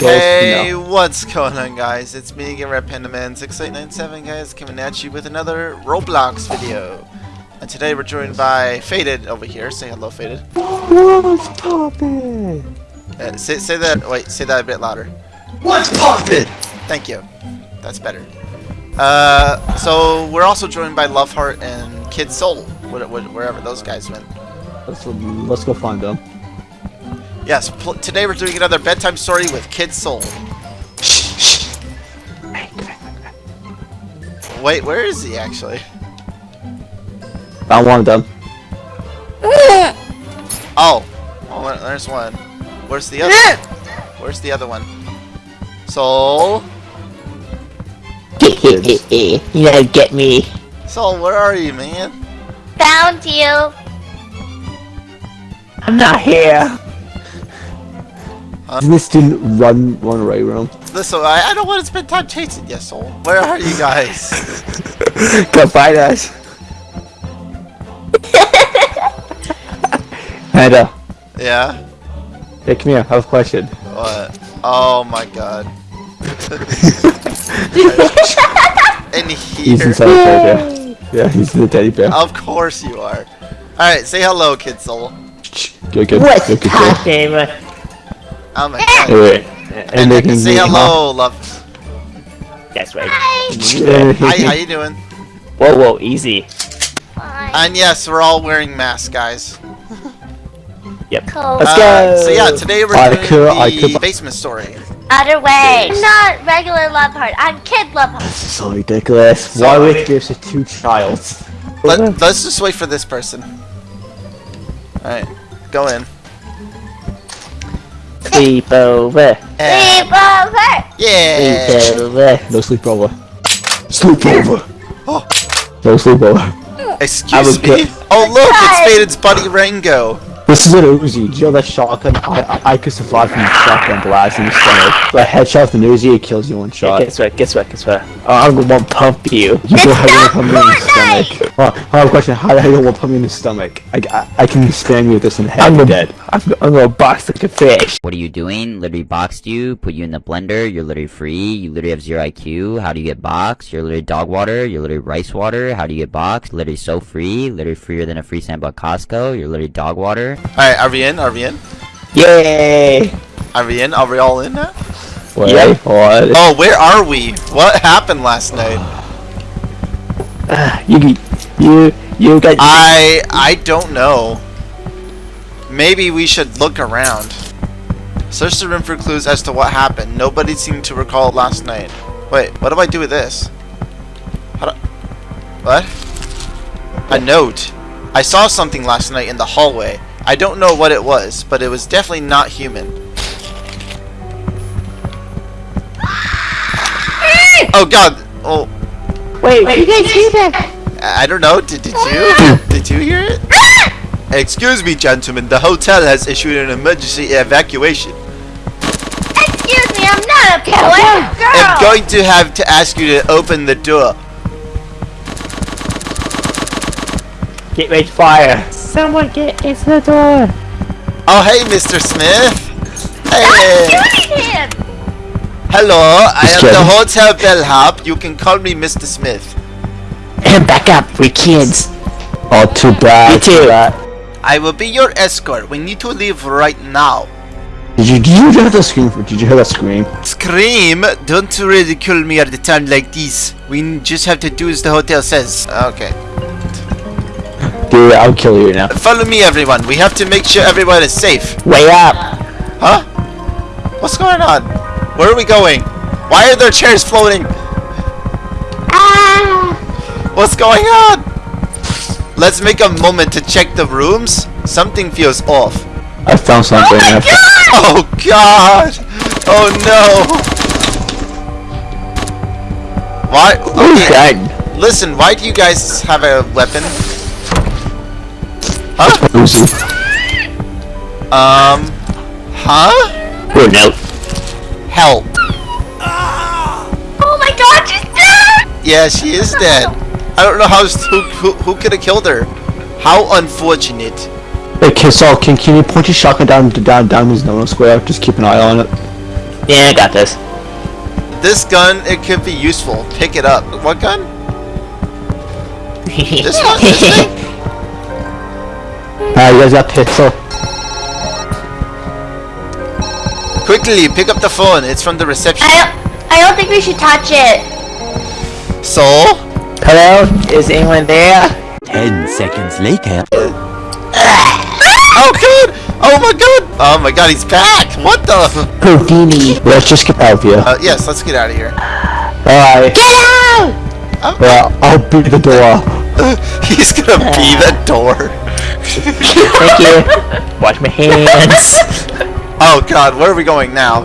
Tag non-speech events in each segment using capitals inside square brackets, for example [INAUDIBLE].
Hey, what's going on guys? It's me again, Red Panda Man 6897 guys, coming at you with another Roblox video. And today we're joined by Faded over here. Say hello, Faded. What's poppin'? Uh, say, say that, wait, say that a bit louder. What's poppin'? Thank you. That's better. Uh, so we're also joined by Loveheart and Kid Soul, wh wh wherever those guys went. Let's let's go find them. Yes, pl today we're doing another bedtime story with Kid Soul. Wait, where is he actually? Found one of them. [LAUGHS] Oh, oh, there's one. Where's the other? [LAUGHS] Where's the other one? Soul, [LAUGHS] you know, get me. Soul, where are you, man? Found you. I'm not here. Did this student run one right room? Listen, I, I don't want to spend time chasing you, Soul. Where are you guys? [LAUGHS] Come find us. [LAUGHS] Panda, yeah. hey, come here. I have a question. What? Oh my God. [LAUGHS] In He's here. inside the teddy bear. Yeah, he's in the teddy bear. Of course you are. All right, say hello, Kid Soul. Good, good. What's good, good, good. Poppin'? Oh my God. Wait, And, [LAUGHS] and they can say be- hello, love. That's right. Hi, how you doing? Whoa, whoa, easy. Fine. And yes, we're all wearing masks, guys. Yep. Cool. Let's Uh, go. So yeah, today we're I doing could- I the could- basement story. Other way. I'm not regular love heart. I'm kid love heart. This is so ridiculous. So- Why would it give us two childs? Let, let's just wait for this person. Alright, go in. Sleep over. And- Sleep over. yeah! Sleep over. No sleepover. Sleepover. Oh. No sleepover. Hmm. Excuse me? Oh look, it's Guys. Faded's buddy Rango. This is an Uzi. Do you know that shotgun? I, I, I could survive from a shotgun blast in the stomach. But headshot with an Uzi, it kills you in one Yeah, shot. guess what? Guess what? Guess what? Oh, uh, I'm gonna pump you. You go ahead and put me in the stomach. Oh, I have a question. How the hell you want to put me in the stomach? I, I, I can spam you with this in the head. I'm you're dead. I'm, I'm gonna box like a fish. What are you doing? Literally boxed you, put you in the blender, you're literally free, you literally have zero IQ, how do you get boxed? You're literally dog water, you're literally rice water, how do you get boxed? Literally so free, literally freer than a free sample at Costco, you're literally dog water. Alright, are we in? Are we in? Yay! Are we in? Are we all in now? Wait, Yep. what? Oh, where are we? What happened last night? You, you, you got. I I don't know. Maybe we should look around. Search the room for clues as to what happened. Nobody seemed to recall it last night. Wait, what do I do with this? How do What? A note. I saw something last night in the hallway. I don't know what it was, but it was definitely not human. [GASPS] Oh god. Oh, wait, Did you guys hear that? I don't know. Did, did you? [GASPS] Did you hear it? [GASPS] Excuse me, gentlemen. The hotel has issued an emergency evacuation. Excuse me, I'm not a boy. Girl. I'm going to have to ask you to open the door. Get ready to fire. Someone get into the door. Oh, hey, Mr. Smith. Hey. Shooting him. Hello, I Just am the hotel bellhop. You can call me Mr. Smith. And back up, we kids. Oh, too bad. Me too. too bad. I will be your escort. We need to leave right now. Did you, did you hear that scream? Did you hear that scream? Scream! Don't ridicule me at a time like this. We just have to do as the hotel says. Okay. Dude, I'll kill you now. Follow me, everyone. We have to make sure everyone is safe. Way up. Huh? What's going on? Where are we going? Why are there chairs floating? Ah. What's going on? Let's make a moment to check the rooms. Something feels off. I found something. Oh I found- Oh god! Oh no! Why? Okay, listen. Why do you guys have a weapon? Huh? Uzi. Um. Huh? Or no. Help. Oh my god, she's dead! Yeah, she is dead. I don't know how who who, who could have killed her. How unfortunate. Hey, so can, can you point your shotgun down down down his nose square? Just keep an eye on it. Yeah, I got this. This gun, it could be useful. Pick it up. What gun? [LAUGHS] This one? This thing? Alright, you guys got pistol. Quickly, pick up the phone. It's from the reception. I don't, I don't think we should touch it. So? Hello? Is anyone there? Ten seconds later. Oh god! Oh my god! Oh my god, he's back! What the? Houdini. Let's just get out of here. Uh, yes, let's get out of here. Alright. Get out! Oh, Well, I'll be the door. [LAUGHS] he's gonna be the [LAUGHS] door. Thank you. Wash my hands. Oh god, where are we going now?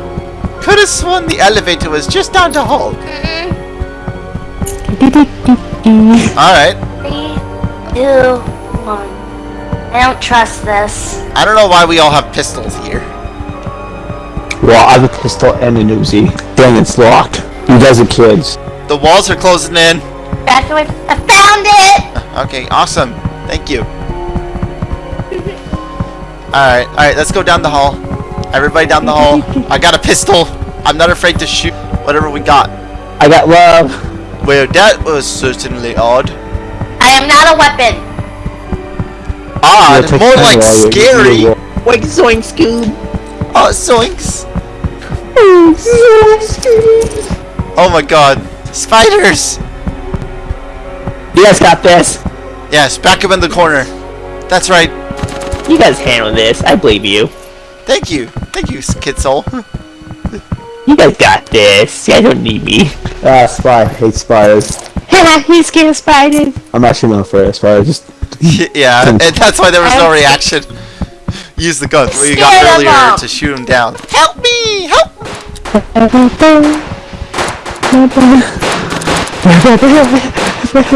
Could have sworn the elevator was just down the hall. Alright. Three, two, one. I don't trust this. I don't know why we all have pistols here. Well, I have a pistol and an Uzi. Dang, it's locked. You guys are kids. The walls are closing in. Back away. I found it! Okay, awesome. Thank you. Alright, alright, let's go down the hall. Everybody down the hall. I got a pistol. I'm not afraid to shoot whatever we got. I got love. Well, that was certainly odd. I am not a weapon. Odd? Yeah, More like scary. you- Wake zoink Scoob. Oh, zoinks. Oh my god. Spiders! You guys got this. Yes, back up in the corner. That's right. You guys handle this. I believe you. Thank you. Thank you, Kid Soul. [LAUGHS] You guys got this. You guys don't need me. Ah, spy. Hate spiders. He's scared of spiders. I'm actually not afraid of spiders. Just [LAUGHS] yeah, and that's why there was no reaction. Use the gun we got earlier to shoot him down. Help me! Help! [LAUGHS]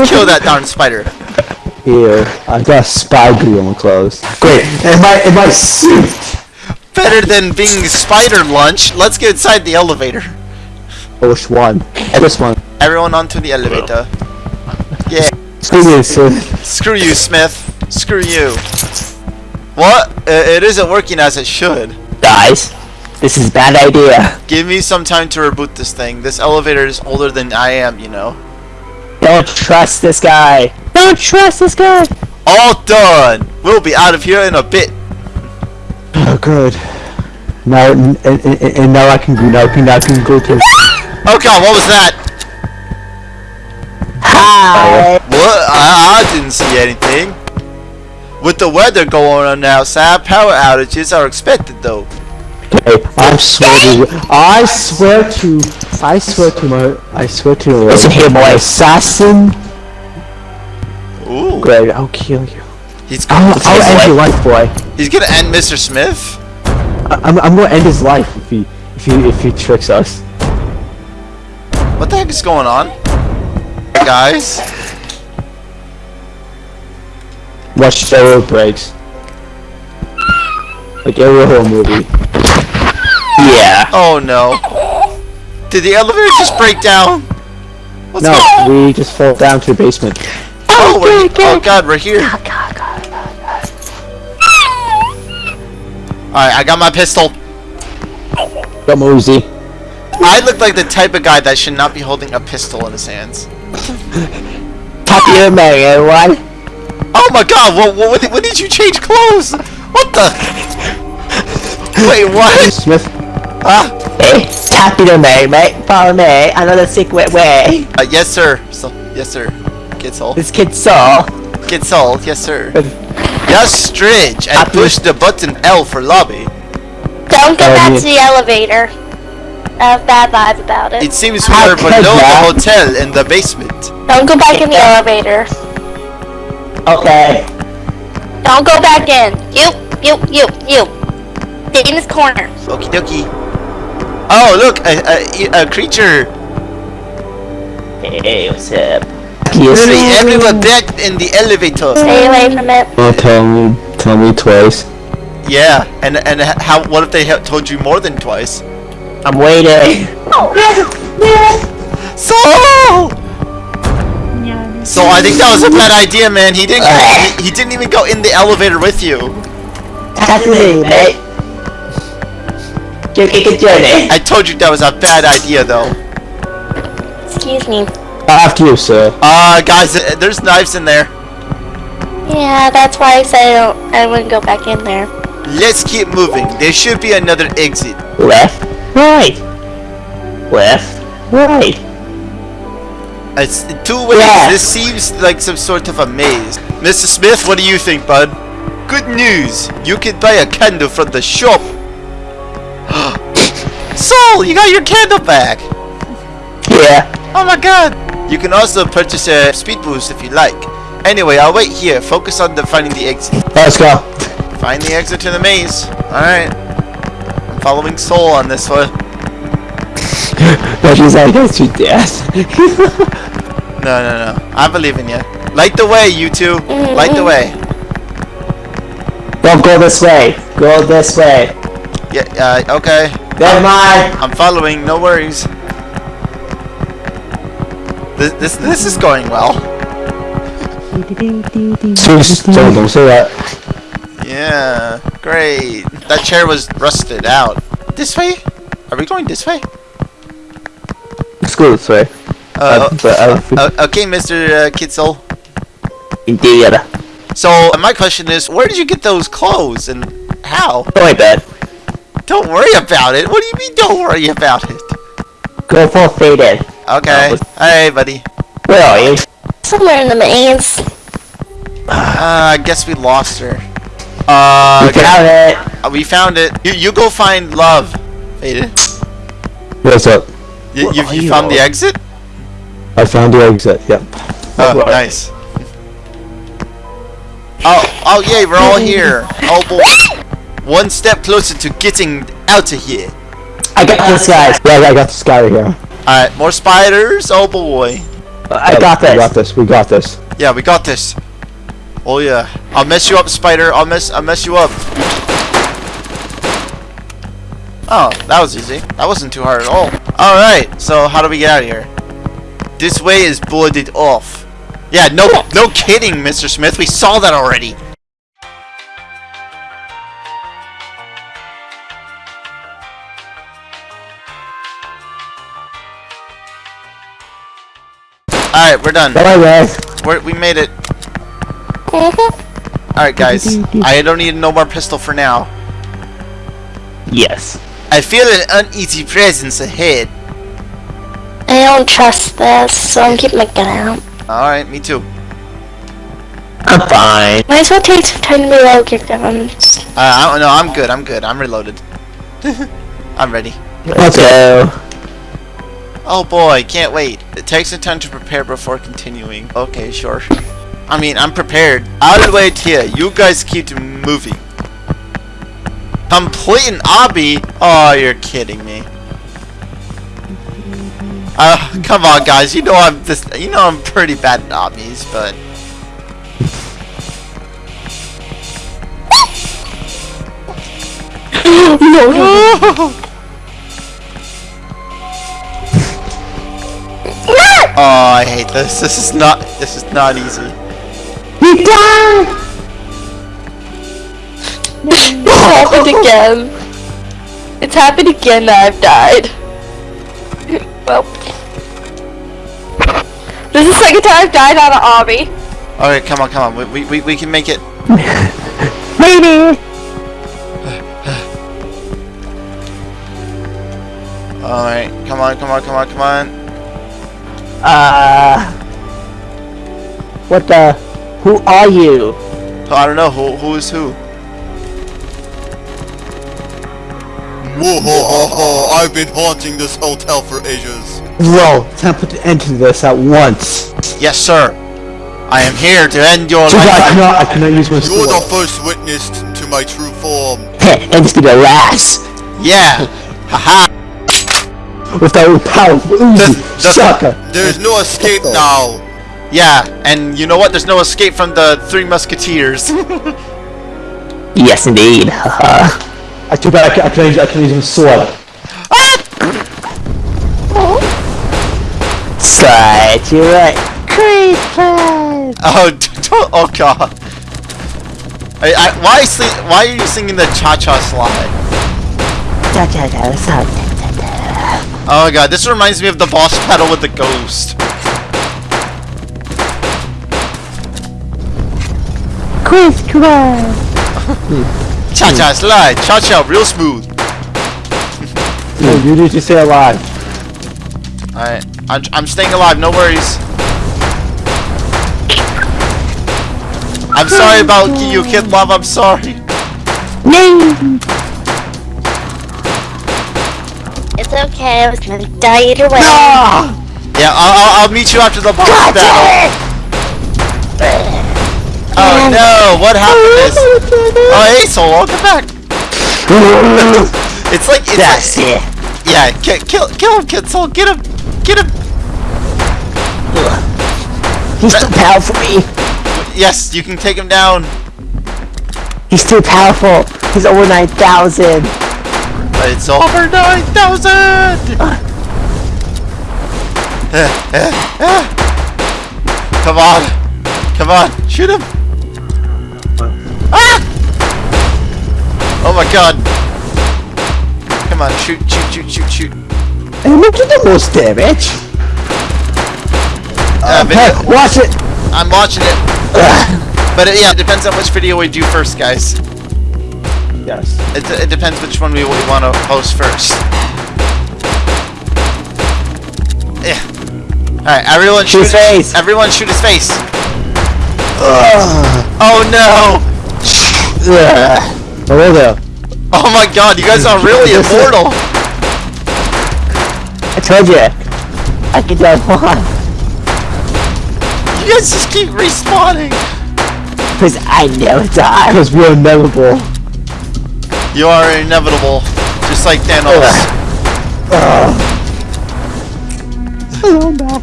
Kill that darn spider. Here. I've got spy glue on my clothes. Great. And my and my suit. Better than being spider lunch. Let's get inside the elevator. Oh, which one? This one. Everyone onto the elevator. Yeah. Screw you, sir. Screw you, Smith. Screw you. What? Uh, it isn't working as it should. Guys, this is a bad idea. Give me some time to reboot this thing. This elevator is older than I am, you know. Don't trust this guy. Don't trust this guy. All done. We'll be out of here in a bit. Oh, good. Now and, and, and, and now I can go. Now I can, now I can go to. Oh god, what was that? Hi. What? I, I didn't see anything. With the weather going on now, outside, power outages are expected though. Okay, I swear to. I swear to. I swear to my. I swear to. Listen here, boy. Assassin. Ooh. Greg, I'll kill you. He's I'll, gonna, I'll end your life, boy. he's gonna end Mr. Smith? I, I'm, I'm gonna end his life if he if he if he tricks us. What the heck is going on? Guys? Watch the road breaks. Like every horror movie. Yeah. Oh no. Did the elevator just break down? What's No, going we just fall down to the basement. Oh, we're, oh god, we're here. Alright, I got my pistol. Got Mosey. I look like the type of guy that should not be holding a pistol in his hands. Top of your Mary, everyone. Eh, oh my god, what, what, when, did, did you change clothes? What the? Wait, what? Smith. Ah, Hey, top of your Mary, mate. Follow me. I know the secret way. uh, yes sir. So, yes sir. Get soul. This kid saw. Get soul, yes sir. Yes, Stridge, and Happy- push the button L for lobby. Don't go back to the elevator. I have bad vibes about it. It seems we How are could below the hotel in the basement. Don't go back in the elevator. Okay. Don't go back in. You, you, you, you. Stay in this corner. Okie dokie. Oh, look, a, a, a creature. Hey, what's up? Yes. Literally everyone back in the elevator. Stay away from it. Oh, tell me, tell me twice. Yeah, and and how? What if they ha- told you more than twice? I'm waiting. Oh, so. So I think that was a bad idea, man. He didn't. He, he didn't even go in the elevator with you. That's me, mate. I told you that was a bad idea, though. Excuse me. After you, sir. Uh, guys, uh, there's knives in there. Yeah, that's why I said I, don't, I wouldn't go back in there. Let's keep moving. There should be another exit. Left, right. Left, right. It's two ways. Yeah. This seems like some sort of a maze. Mr. Smith, what do you think, bud? Good news. You can buy a candle from the shop. [GASPS] Soul, you got your candle back. Yeah. Oh my god! You can also purchase a speed boost if you like. Anyway, I'll wait here. Focus on the finding the exit. Let's go. Find the exit to the maze. Alright. I'm following Soul on this one. But she's like, it's your death. [LAUGHS] No, no, no. I believe in you. Light the way, you two. Light the way. Don't go this way. Go this way. Yeah, uh, okay. Never mind. I'm following, no worries. This, this, this is going well. Don't, say that. Yeah, great. That chair was rusted out. This way? Are we going this way? Let's go this way. Uh, Uh, okay, Mr. Uh, Kitzel. Indeed. So, uh, my question is, where did you get those clothes and how? Don't worry, bud. Don't worry about it. What do you mean, don't worry about it? Go full faded. Okay. Hey, buddy. Where are you? Somewhere in the maze. Uh, I guess we lost her. Uh, You found it. uh, we found it. You, you go find love. Faded. What's up? You, you, are you you found the exit? I found the exit. Yep. Oh, nice. Oh, oh yay, we're all [LAUGHS] here. Oh boy. One step closer to getting out of here. I got this, guys. Yeah, I got this guy right here. Alright, more spiders. Oh boy. I got this. We got this. this. We got this. Yeah, we got this. Oh yeah. I'll mess you up, spider. I'll mess I'll mess you up. Oh, that was easy. That wasn't too hard at all. Alright, so how do we get out of here? This way is boarded off. Yeah, no no kidding, Mr. Smith. We saw that already. Alright, we're done. Bye, guys. We're, we made it. Alright, guys. I don't need no more pistol for now. Yes. I feel an uneasy presence ahead. I don't trust this, so I'm keeping my gun out. Alright, me too. I'm fine. Might as well take some time to reload your guns. Uh, I don't know. I'm good. I'm good. I'm reloaded. [LAUGHS] I'm ready. Let's go. Oh boy, can't wait. It takes a time to prepare before continuing. Okay, sure. I mean, I'm prepared. I'll wait here. You guys keep moving. Complete an obby? Oh, you're kidding me. Uh, come on, guys. You know I'm this. You know I'm pretty bad at obbies, but. [LAUGHS] [LAUGHS] Oh, I hate this. This is not. This is not easy. It happened again. It's happened again that I've died. well. This is the second time I've died on an obby. Okay, come on, come on. We we we, we can make it. [LAUGHS] Maybe. All right, come on, come on, come on, come on. Uh. What the? Who are you? I don't know who who is who. Whoa! I've been haunting this hotel for ages. Bro, time to put an end to this at once. Yes, sir. I am here to end your Too bad I life. cannot, I cannot use my You're the first witness to my true form. [LAUGHS] and this be the last. Yeah. Haha. With that powerful Uzi the- shotgun. There's no escape now. Yeah, and you know what? There's no escape from the Three Musketeers. [LAUGHS] Yes, indeed. [LAUGHS] I too bad I can, I can, use, I can use a sword. Slide to your right. Creep plan. oh, [LAUGHS] don't- oh god. I, I, why, sing, why are you singing the cha-cha slide? Da da da. Stop. Oh my god, this reminds me of the boss battle with the ghost. Crisscross. Cha-cha slide, cha-cha real smooth. No, you need to stay alive. Alright, I'm, I'm staying alive, no worries. I'm sorry about you, Kid Love, I'm sorry. It's okay, I was gonna die either way. No! Yeah, I'll, I'll, I'll meet you after the boss battle. Oh no, what happened is... Oh, hey, Soul, welcome back. [LAUGHS] it's like, it's That's like, it. yeah, ki- kill, kill him, Kid Soul, get him, get him. He's too powerful for me. Yes, you can take him down. He's too powerful. He's over 9,000. It's over 9,000! Come on! Come on! Shoot him! Ah! Oh my god! Come on, shoot, shoot, shoot, shoot, shoot. At the most damage. Uh, video- watch it. I'm watching it. But it, yeah, it depends on which video we do first, guys. Yes. It, it depends which one we, want to post first. Yeah. Alright, everyone shoot, his face. Everyone shoot his face. Oh no! Hello there. Oh my god, you guys are really immortal! I told you. I can die one. You guys just keep respawning! Because I never die. Because we're inevitable. You are inevitable. Just like Thanos. Hello.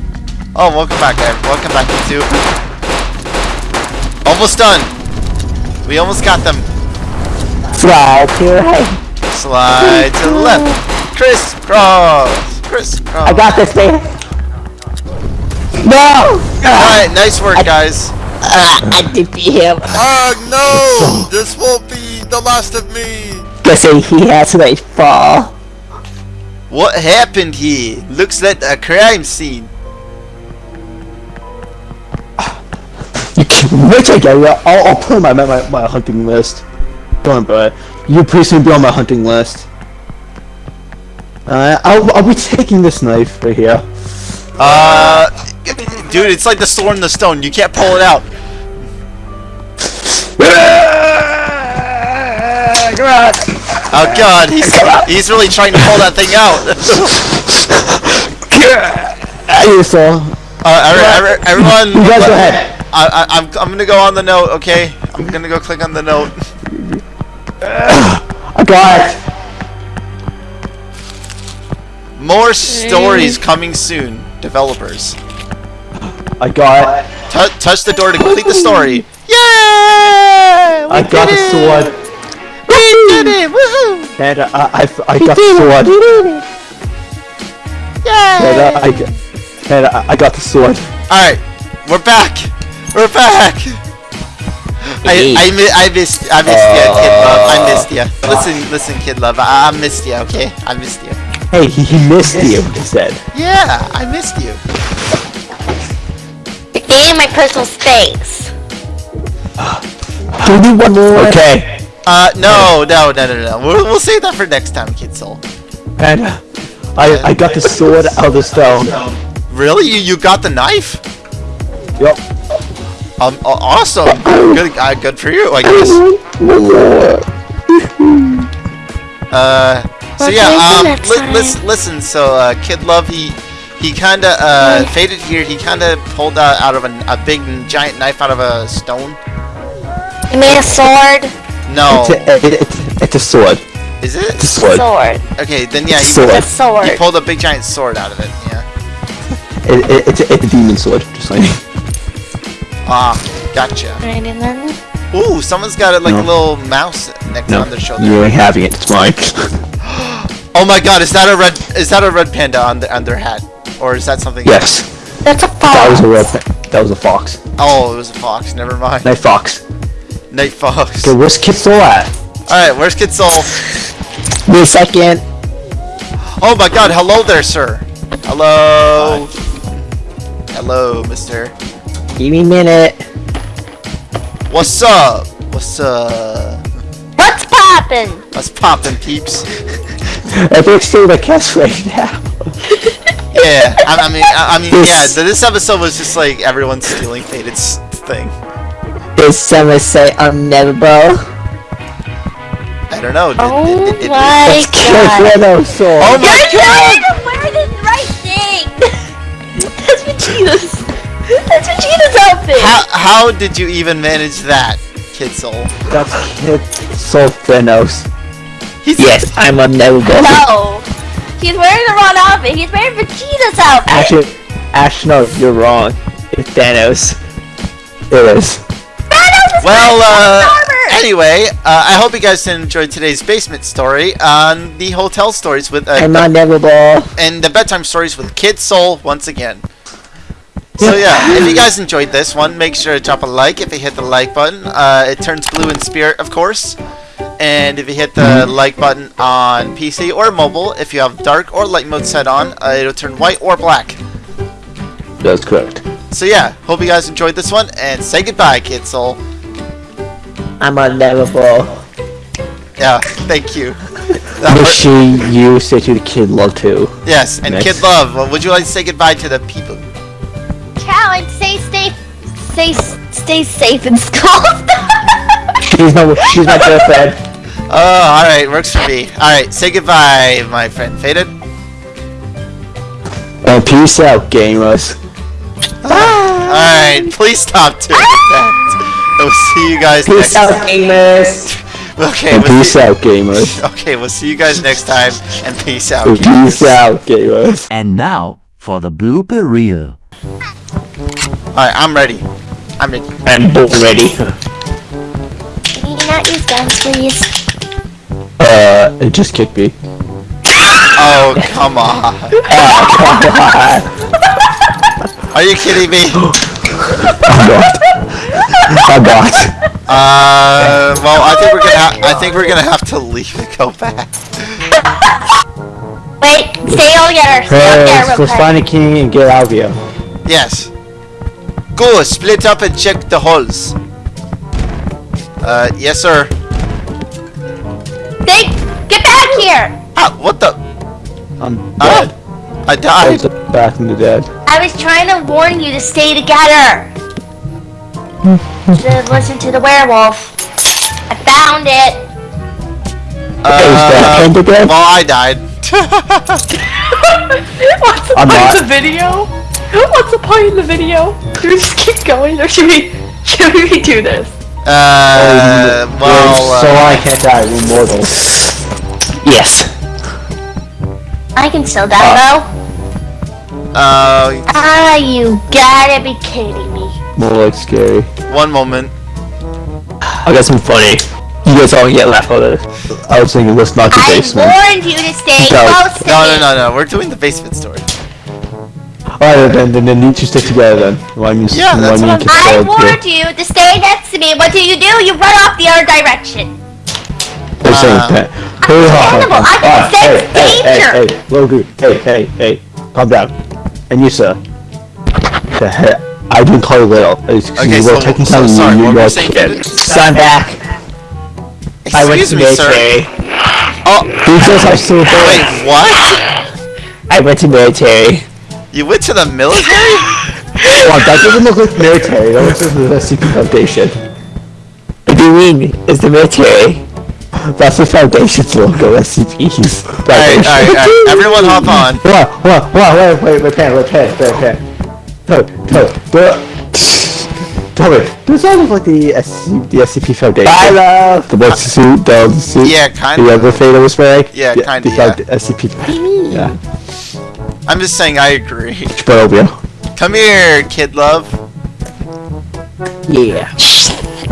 Oh, welcome back, guys. Welcome back, you two. Almost done. We almost got them. Slide to your right. Slide to the left. Crisscross. Crisscross. I got this, man. No! Alright, nice work, guys. Ah, I defeat him. Ah, no! [LAUGHS] This won't be the last of me! Guess he has to like fall. What happened here? Looks like a crime scene. You can, get. Yeah, I'll, I'll put my, my my hunting list. Don't worry. You please soon be on my hunting list. Uh, I'll, I'll be taking this knife right here. Uh, dude, it's like the sword in the stone. You can't pull it out. Oh [LAUGHS] god, he's [LAUGHS] he's really trying to pull that thing out. Hey, so Uh, every, every, everyone, you guys go ahead. I, I, I'm I'm gonna go on the note. Okay, I'm gonna go click on the note. I got it. More stories coming soon. Developers, I got it. Tou touch the door to complete the story. [LAUGHS] Yay! I got the sword. We did it! Woohoo! And uh, I, I, I got the sword. And Yay! uh, I, got- and uh, I got the sword. Alright, we're back! We're back! I, I, mi- I missed I missed you, kid love. I missed you. Listen, listen, kid love. I, I missed you, okay? I missed you. Hey, he, he missed you. He said. Yeah, I missed you. You're my personal space. Do you need one more? Okay. Uh, no, no, no, no, no. We'll, we'll save that for next time, kid soul. And uh, I I got the sword out of the stone. Really? You you got the knife? Yep. Um, awesome. Good, uh, good for you, I guess. Uh, so yeah, um, next li- listen, listen. So, uh, Kid Love, he he kind of uh faded here. He kind of pulled out, out of a, a big giant knife out of a stone. He made a sword. No, It's, a, it, it's, it's a sword. Is it? a sword. Sword. Okay, then yeah, he, Sword. The sword. he pulled a big giant sword out of it. Yeah. [LAUGHS] It, it, it's, a, it's a demon sword. Just like. [LAUGHS] Ah, gotcha. Right, and then Ooh, someone's got it like No. a little mouse next No, on their shoulder. you ain't having it. It's mine. [LAUGHS] [GASPS] Oh my god, is that a red is that a red panda on the on their hat? Or is that something yes. that's a fox. That was a red. That was a fox. Oh, it was a fox, never mind. Night fox. Night fox. Okay, where's Kid Soul at? Alright, where's Kid Soul? Wait a second. Oh my god, hello there, sir. Hello. Hello, mister. Give me a minute. What's up? What's up? What's poppin'? What's poppin', peeps? [LAUGHS] I think still the cast right now. Yeah, I, I mean, I, I mean, This- yeah. th- This episode was just like everyone stealing Faded's thing. Did someone say unneverable? I don't know. Did, Oh did, did, did, oh my god. Kid Soul. Oh my You're god! trying to wear the right thing! [LAUGHS] That's Vegeta's. That's Vegeta's outfit! How, how did you even manage that, Kid Soul? That's Kid Soul Thanos. He's Yes, I'm unneverable. No! He's wearing the wrong outfit. He's wearing Vegeta's outfit. Actually, actually, no, you're wrong. It's Thanos. It is. Thanos is Well, uh, anyway, uh, I hope you guys enjoyed today's basement story on the hotel stories with uh, I'm unneverable. and the bedtime stories with Kid Soul once again. So yeah, if you guys enjoyed this one, make sure to drop a like. If you hit the like button, uh, it turns blue in spirit, of course. And if you hit the like button on PC or mobile, if you have dark or light mode set on, uh, it'll turn white or black. That's correct. So yeah, hope you guys enjoyed this one, and say goodbye, Kid Soul. I'm unneverable. Yeah, thank you. [LAUGHS] Wish she you say to the kid love too. yes, and Next. Kid Love, uh, would you like to say goodbye to the people? Challenge, stay safe. Stay, stay safe in school. [LAUGHS] She's no, she's my girlfriend. [LAUGHS] Oh, alright, works for me. Alright, say goodbye, my friend. Faded? And peace out, gamers. Alright, please stop doing that. We'll see you guys next Peace out, gamers. Okay, And we'll peace see, out, gamers. [LAUGHS] okay, we'll see you guys next time, and peace out. Peace gamers. out, gamers. And now for the blooper reel. Alright, I'm ready. I'm ready. I'm both ready. [LAUGHS] Can you not use guns, please? Uh, it just kicked me. Oh, [LAUGHS] come on. Are you kidding me? [GASPS] I'm not. I'm. Uh, well, I think we're gonna. Ha- I think we're gonna have to leave and go back. Wait, stay all together. Stay all together Let's quick. find a king and get out of here. Yes. Go, split up and check the holes. Uh, yes, sir. Stay, get back here! Ah, what the? I'm Ah, dead. I I died. was back from the dead. I was trying to warn you to stay together. [LAUGHS] to listen to the werewolf. I found it. Is that Uh, Panda dead? well, I died. [LAUGHS] What's the I'm point not. of the video? What's the point of the video? Do we just keep going or should we should we do this? Uh, well, so uh, I can't die. We're mortal. Yes. I can still die though. Uh, Ah, you gotta be kidding me. More like scary. one moment. I got some funny. You guys all get laugh out it. I was thinking, let's not do I basement. warned you to stay No. close to No, no, no, no. We're doing the basement story. Alright, then, then, then you two stick together then. Why me, Yeah, that's why what me I'm- to I fall to- warned you to stay next to me. What do you do? You run off the other direction. They're saying Uh, that. Understandable, I can hey, sense hey, danger. Hey, hey, Logu, hey, hey, hey, calm down. And you, sir. The heck? I didn't call you little. It's 'cause Okay, you so- taking so time sorry, you, what were you're a saying, kid. David? So I'm back. I went Excuse to me, sir. military. Oh, Because I'm so wait, bad. what? I went to military. You went to the military? Well, that doesn't look like military. That looks like the SCP Foundation. What do you mean? It's the military. That's the Foundation's logo, SCP's. Alright, alright, alright. Everyone hop on. What? What? What? Wait, wait, wait, pen, wait, pen, pen, pen. No, no, no. Tell me, does that look like the SC, the SCP Foundation? Bye, love. The one suit, the, the suit. Yeah, kind The of. other thing that was wearing. Yeah, The- kinda, the yeah. found- SCP. Yeah. I'm just saying I agree. Barovia. Come here, kid love. Yeah.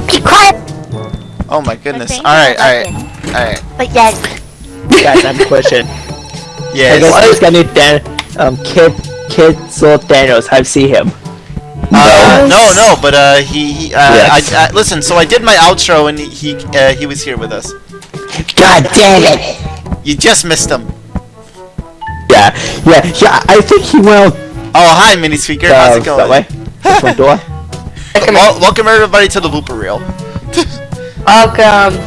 Keep quiet. Oh my goodness. All right, all right, all right. But yeah, Guys, I have a question. I [LAUGHS] Yes. guess this guy named Dan, um, Kid, Kid Soul Daniels. I've seen him. Uh, no, no, but uh, he, he uh, Yes. I, I, listen. So I did my outro, and he, uh, he was here with us. God damn it! You just missed him. Yeah, yeah, yeah. I think he went Oh, hi, mini speaker. uh, How's it going? that way. The front door. Wel- welcome everybody to the blooper reel. [LAUGHS] welcome.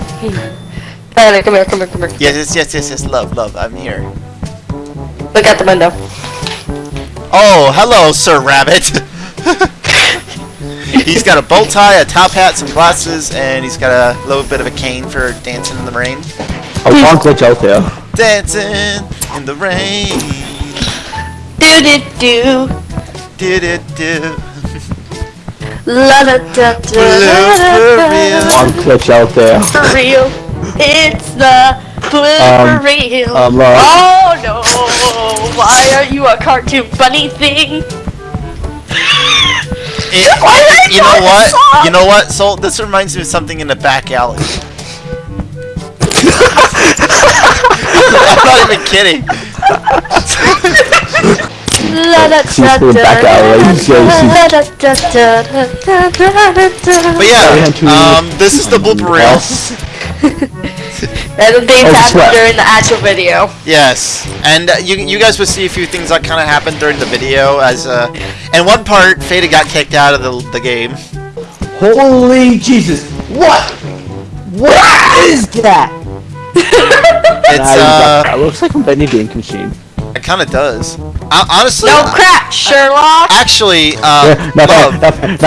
Tyler, come here, come here, come here. Yes, yes, yes, yes, yes. Love, love. I'm here. Look out the window. Oh, hello, Sir Rabbit. [LAUGHS] he's got a bow tie, a top hat, some glasses, and he's got a little bit of a cane for dancing in the rain. Oh, one glitch out there. Dancing in the rain. Do do do. Did it do? La da da da One glitch out there. For real. It's the blooper Um, reel. um, uh, oh no! Why are you a cartoon bunny thing? It- did you know know what? song? You know what? So this reminds me of something in the back alley. I'm not even kidding. Back. But yeah, um, this is the blooper reel. [LAUGHS] That'll be oh, happened during the actual video. Yes, and uh, you you guys will see a few things that kind of happened during the video. As uh, and one part, Fata got kicked out of the the game. Holy Jesus! What? What is that? [LAUGHS] it's uh. It looks like a vending machine it kind of does. Uh, honestly, No crap, Sherlock. actually, uh, no, no, love. no, no,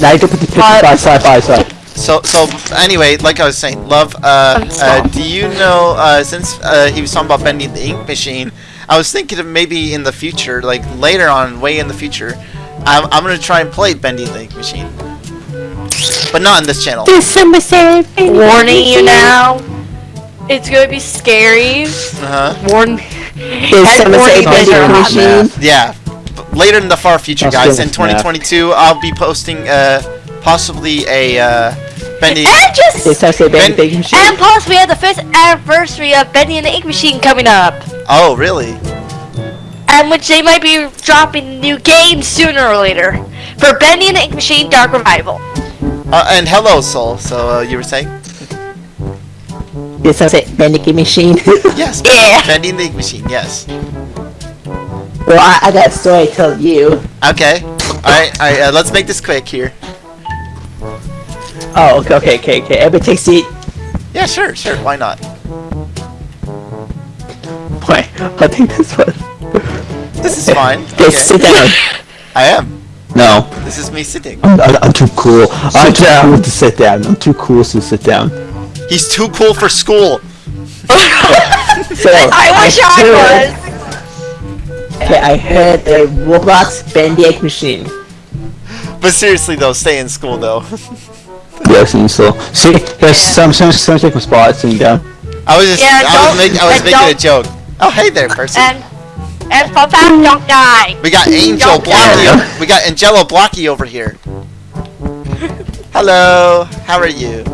now you can put the picture What? by side by side. So so anyway, like I was saying, love. Uh, uh, do you know? Uh, since uh, he was talking about Bendy and the Ink Machine, I was thinking of maybe in the future, like later on, way in the future, I'm, I'm gonna try and play Bendy and the Ink Machine, but not on this channel. Warning you now. It's gonna be scary. Uh huh. Warn. Did Head someone say warning, vending Mr. Hot machine? Yeah. Later in the far future, guys, in 2022, I'll be posting uh, possibly a uh, bending. And just Did someone say Ben- vending machine? and plus we have the first anniversary of Bendy and the Ink Machine coming up, Oh, really? and which they might be dropping new games sooner or later for Bendy and the Ink Machine Dark Revival. Uh, and hello, Soul. So uh, you were saying? Did someone say vending machine? [LAUGHS] Yes. [LAUGHS] Yeah. Ink machine. Yes. well, I, I got a story to tell you. Okay. All right. All right. Uh, let's make this quick here. Oh, okay, okay, okay, okay. Everybody take a seat. Yeah, sure, sure. Why not? Wait, I think this one. This is fine. [LAUGHS] Okay, Okay. sit down. I am. No, This is me sitting. I'm, I'm, I'm too cool. I'm too cool to sit down. I'm too cool to sit down. He's too cool for school. [LAUGHS] So, I wish I heard- was. Okay, I heard a Roblox vending machine. But seriously though, stay in school though. Yes, and so see, there's some some some take my spot sitting down. Um, I was just, Yeah, I was, don't- make, I was making a don't- joke. Oh, hey there, person. And and fun fact, don't die. We got Angel Blocky. We got Angelo Blocky over here. [LAUGHS] Hello. How are you?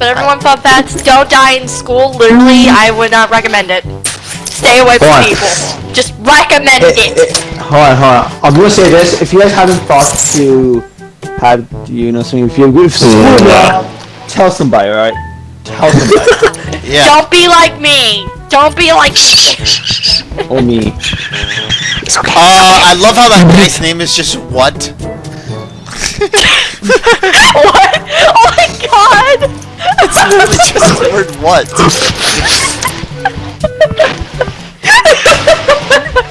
But everyone, fun facts, don't die in school. Literally, I would not recommend it. Stay away from Hold people. Just recommend Eh, it. eh, hold on, hold on. I'm gonna say this: if you guys haven't thought to have, you know, something, if you if tell somebody, all right? Tell somebody, [LAUGHS] Yeah. Don't be like me. Don't be like or me. it's Uh, I love how that guy's name is just what. [LAUGHS] what? Oh my god! It's literally just the word what.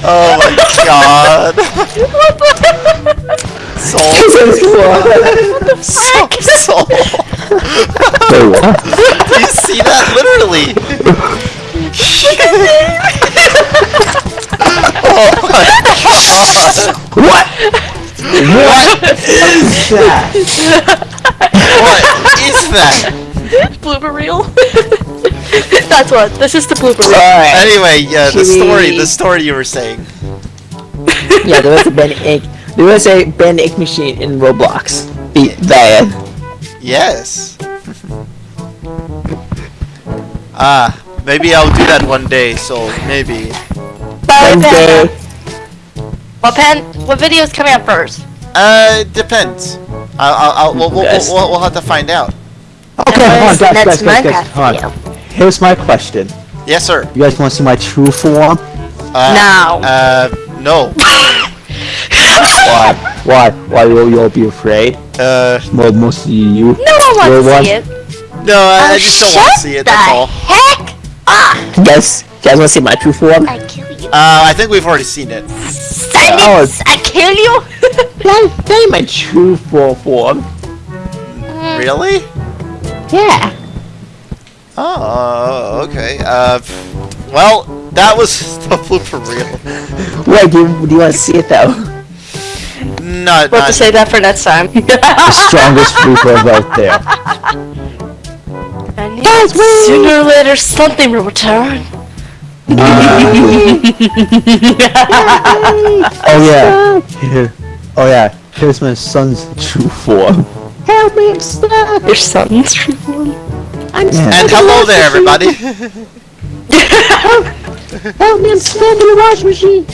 oh my god. Soul. Soul. Soul. Wait, what? Do you see that? Literally. oh my god. What? What is that? What is that? Blooper reel. [LAUGHS] That's what. This is the blooper reel. Alright. Anyway, yeah, the story, we- the story you were saying. [LAUGHS] Yeah, there was a Ben Ink. There was a Ben Ink machine in Roblox. Beat that. Yes. Ah, maybe I'll do that one day. So maybe. One day. What pen? What video is coming out first? Uh, it depends. I'll, I'll, I'll we'll, we'll, we'll, we'll have to find out. Okay, hold on, Next guys, guys, guys, guys, hold on. Here's my question. Yes, sir. You guys want to see my true form? Uh, Now. Uh, no. [LAUGHS] Why? Why? Why will you all be afraid? Uh, Well, mostly you. No one wants Real to one? see it. no, I, I Oh, just don't want to see it. That's all. heck up! You guys, you guys want to see my true form? I kill you. Uh, I think we've already seen it. Send Oh! I kill you! That, that ain't my true full form. Really? Yeah. Oh, okay. Uh, well, that was the blooper reel. Wait, do you, do you want to see it though? Not, We'll have not to say that for next time. [LAUGHS] The strongest blooper out there. [LAUGHS] I knew Sooner or later, something will return. [LAUGHS] Oh yeah. Here. Oh yeah. Here's my son's true form. Help me, I'm stuck. Your son's true form. I'm And hello there, everybody. [LAUGHS] Help me, I'm stuck in the washing machine.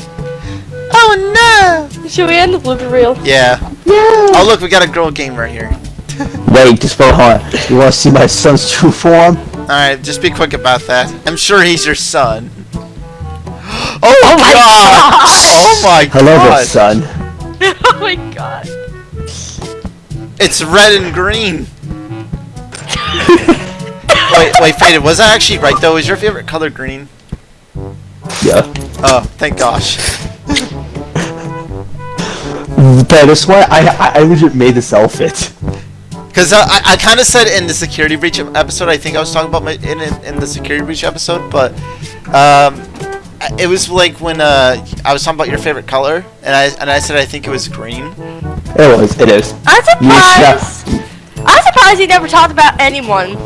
oh no! Should we end the blooper reel? no! Yeah. No. Oh look, we got a girl gamer here. [LAUGHS] Wait, just for hold on. You want to see my son's true form? All right, just be quick about that. I'm sure he's your son. [GASPS] Oh, oh, my god! Oh, [LAUGHS] oh my god. Hello there, son. oh my god. It's red and green. wait, wait, faded. Was I actually right though? Is your favorite color green? Yeah. Oh, thank gosh. That's why I I, I legit made this outfit. Because uh, I, I kind of said in the security breach episode, I think I was talking about my in in, in the security breach episode, but um, it was like when uh, I was talking about your favorite color, and I and I said I think it was green. It was. It is. I'm surprised. I'm surprised you never talked about anyone.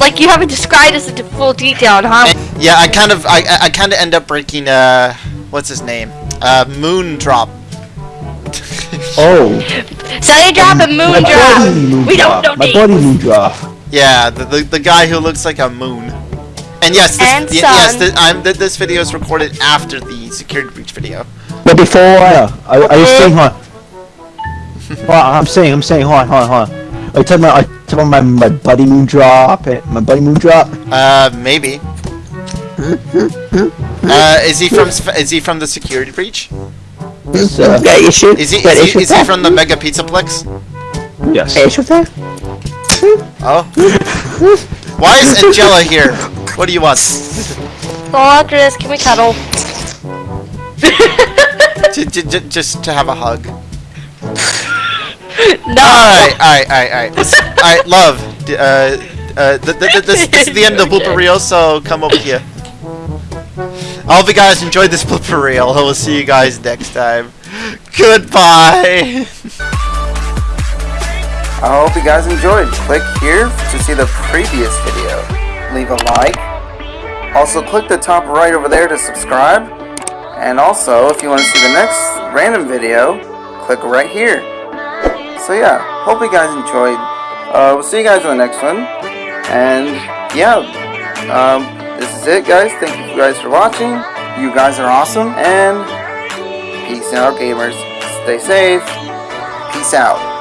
Like you haven't described us into full detail on how. And, yeah, I kind of I I- I kind of end up breaking uh what's his name uh Moondrop. [LAUGHS] Oh. Sunny drop and moon My drop. body moon We don't drop. know My body moon drop. Yeah, the, the the guy who looks like a moon. And yes, this, And y- yes, sun. th- I'm, th- this video is recorded after the security breach video. But before, uh, I, I was saying, hold on. Hold on, I'm saying, I'm saying, hold on, hold on, hold on. I told my, I told my, my buddy moon drop, eh, my buddy moon drop. Uh, maybe. uh, is he from is he from the security breach? Is, uh, got issue? Is he is he, is he from the Mega Pizzaplex? that? Yes. Issue? Oh. Why is Angela here? What do you want? Go after this. Can we cuddle? [LAUGHS] J- j- j- just to have a hug. [LAUGHS] No. Alright, alright, alright, alright. Alright, love. d- Uh, uh, th- th- th- this, this is the end of the blooper reel, so come over here. I hope you guys enjoyed this blooper reel. I will see you guys next time. Goodbye! I hope you guys enjoyed. Click here to see the previous video. Leave a like. Also, click the top right over there to subscribe. And also, if you want to see the next random video, click right here. So yeah, hope you guys enjoyed. Uh, we'll see you guys in the next one. And yeah, um, this is it, guys. Thank you guys for watching. You guys are awesome. And peace out, gamers. Stay safe. Peace out.